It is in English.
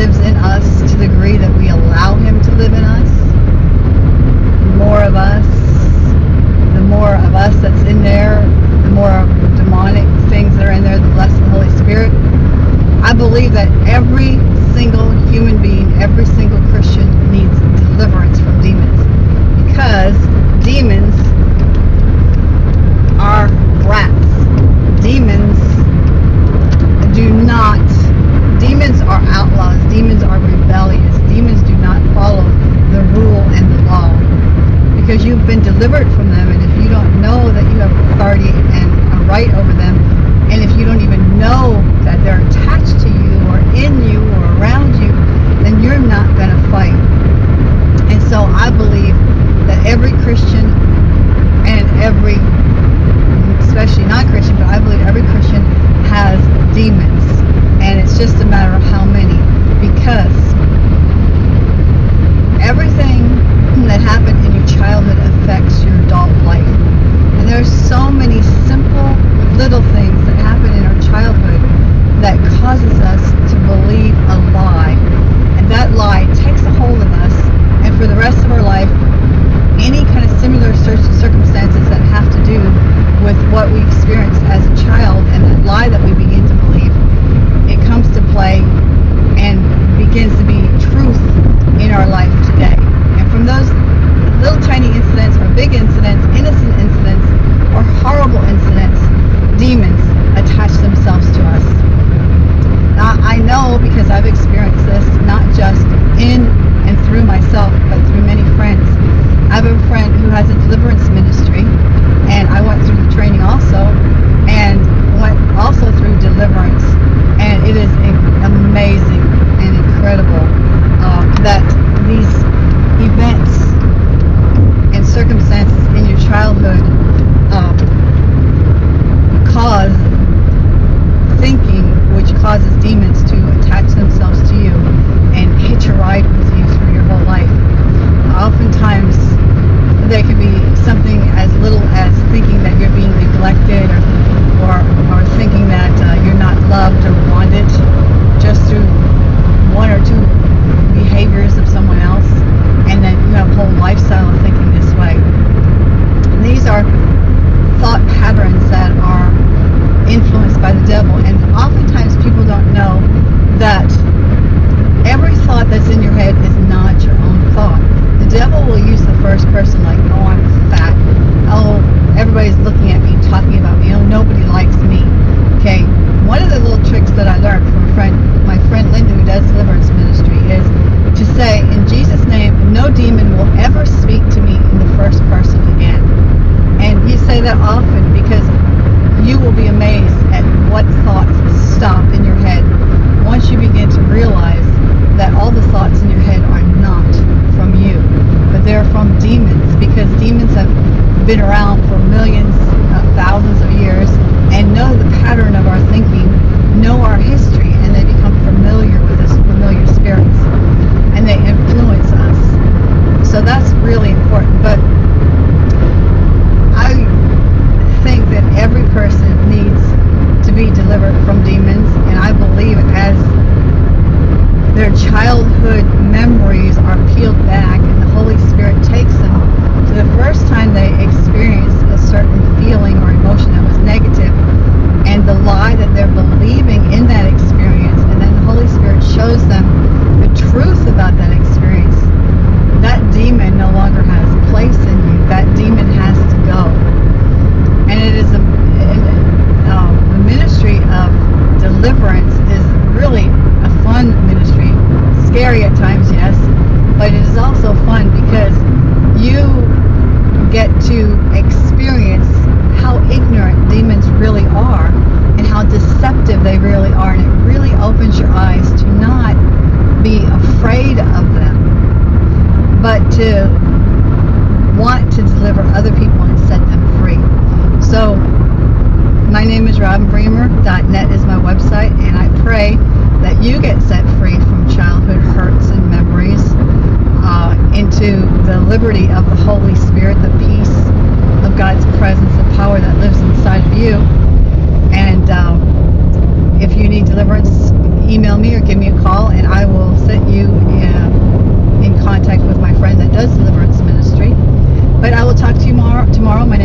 lives in us to the degree that we allow Him to live in us. The more of us, the more of us that's in there, the more of demonic things that are in there, the less the Holy Spirit. I believe that every single human being, every single Christian needs deliverance from demons because demons delivered from to be truth in our life today. And from those little tiny incidents or big incidents, innocent incidents or horrible incidents, demons attach themselves to us. Now, I know because I've experienced often because you will be amazed at what thoughts stop in your head once you begin to realize that all the thoughts in your head are not from you, but they're from demons because demons have been around for millions of thousands of years and know the pattern of our thinking, know our history, and they become familiar with us, familiar spirits, and they influence us. So that's really important. But every person needs to be delivered from demons, and I believe as their childhood memories are peeled back and the Holy Spirit takes them they really are, and it really opens your eyes to not be afraid of them, but to want to deliver other people and set them free. So, my name is robin bremer net is my website, and I pray that you get set free from childhood hurts and memories uh, into the liberty of the Holy Spirit, the peace deliverance, email me or give me a call, and I will set you uh, in contact with my friend that does deliverance ministry. But I will talk to you tomorrow. tomorrow. My